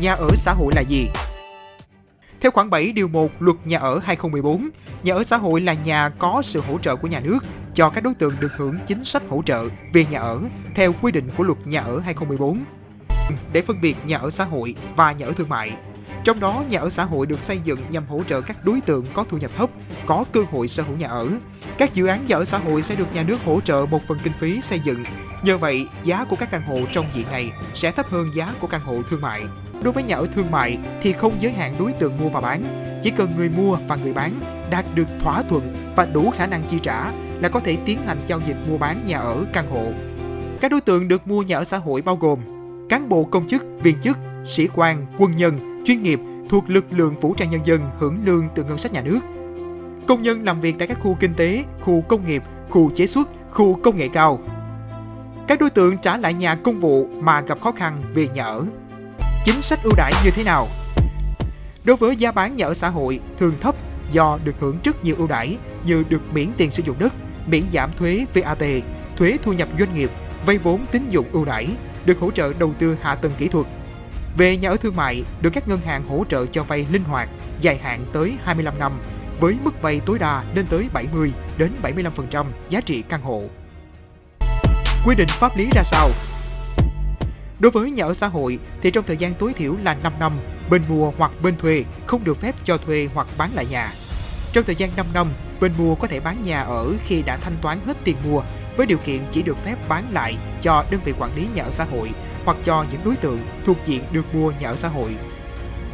nhà ở xã hội là gì? Theo khoản 7 điều 1 Luật Nhà ở 2014, nhà ở xã hội là nhà có sự hỗ trợ của nhà nước cho các đối tượng được hưởng chính sách hỗ trợ về nhà ở theo quy định của Luật Nhà ở 2014 để phân biệt nhà ở xã hội và nhà ở thương mại. Trong đó, nhà ở xã hội được xây dựng nhằm hỗ trợ các đối tượng có thu nhập thấp, có cơ hội sở hữu nhà ở. Các dự án nhà ở xã hội sẽ được nhà nước hỗ trợ một phần kinh phí xây dựng. Nhờ vậy, giá của các căn hộ trong diện này sẽ thấp hơn giá của căn hộ thương mại. Đối với nhà ở thương mại thì không giới hạn đối tượng mua và bán, chỉ cần người mua và người bán đạt được thỏa thuận và đủ khả năng chi trả là có thể tiến hành giao dịch mua bán nhà ở căn hộ. Các đối tượng được mua nhà ở xã hội bao gồm cán bộ công chức, viên chức, sĩ quan, quân nhân, chuyên nghiệp thuộc lực lượng vũ trang nhân dân hưởng lương từ ngân sách nhà nước. Công nhân làm việc tại các khu kinh tế, khu công nghiệp, khu chế xuất, khu công nghệ cao. Các đối tượng trả lại nhà công vụ mà gặp khó khăn về nhà ở. Chính sách ưu đãi như thế nào? Đối với giá bán nhà ở xã hội thường thấp do được hưởng rất nhiều ưu đãi như được miễn tiền sử dụng đất, miễn giảm thuế VAT, thuế thu nhập doanh nghiệp, vay vốn tín dụng ưu đãi, được hỗ trợ đầu tư hạ tầng kỹ thuật. Về nhà ở thương mại, được các ngân hàng hỗ trợ cho vay linh hoạt, dài hạn tới 25 năm, với mức vay tối đa lên tới 70 đến 75% giá trị căn hộ. Quy định pháp lý ra sao? Đối với nhà ở xã hội thì trong thời gian tối thiểu là 5 năm, bên mua hoặc bên thuê không được phép cho thuê hoặc bán lại nhà. Trong thời gian 5 năm, bên mua có thể bán nhà ở khi đã thanh toán hết tiền mua với điều kiện chỉ được phép bán lại cho đơn vị quản lý nhà ở xã hội hoặc cho những đối tượng thuộc diện được mua nhà ở xã hội.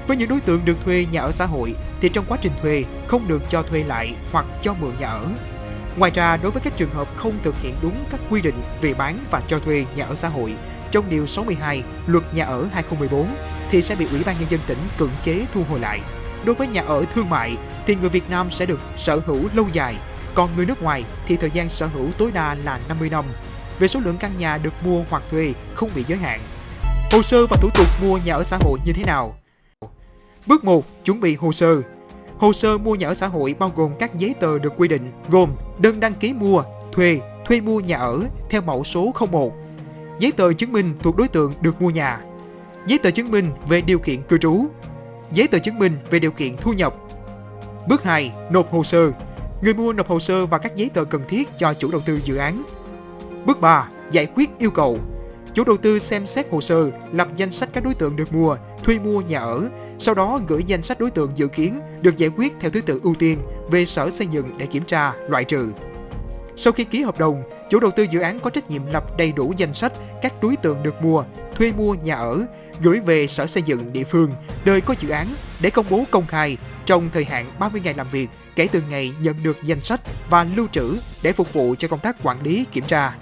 Với những đối tượng được thuê nhà ở xã hội thì trong quá trình thuê không được cho thuê lại hoặc cho mượn nhà ở. Ngoài ra, đối với các trường hợp không thực hiện đúng các quy định về bán và cho thuê nhà ở xã hội trong Điều 62 Luật Nhà ở 2014 thì sẽ bị Ủy ban Nhân dân tỉnh cưỡng chế thu hồi lại. Đối với nhà ở thương mại thì người Việt Nam sẽ được sở hữu lâu dài, còn người nước ngoài thì thời gian sở hữu tối đa là 50 năm. Về số lượng căn nhà được mua hoặc thuê không bị giới hạn. Hồ sơ và thủ tục mua nhà ở xã hội như thế nào? Bước 1. Chuẩn bị hồ sơ. Hồ sơ mua nhà ở xã hội bao gồm các giấy tờ được quy định gồm đơn đăng ký mua, thuê, thuê mua nhà ở theo mẫu số 01, giấy tờ chứng minh thuộc đối tượng được mua nhà, giấy tờ chứng minh về điều kiện cư trú, giấy tờ chứng minh về điều kiện thu nhập. Bước 2. Nộp hồ sơ. Người mua nộp hồ sơ và các giấy tờ cần thiết cho chủ đầu tư dự án. Bước 3. Giải quyết yêu cầu. Chủ đầu tư xem xét hồ sơ, lập danh sách các đối tượng được mua, thuê mua nhà ở, sau đó gửi danh sách đối tượng dự kiến được giải quyết theo thứ tự ưu tiên về Sở Xây dựng để kiểm tra, loại trừ. Sau khi ký hợp đồng, chủ đầu tư dự án có trách nhiệm lập đầy đủ danh sách các đối tượng được mua, thuê mua nhà ở, gửi về sở xây dựng địa phương nơi có dự án để công bố công khai trong thời hạn 30 ngày làm việc kể từ ngày nhận được danh sách và lưu trữ để phục vụ cho công tác quản lý kiểm tra.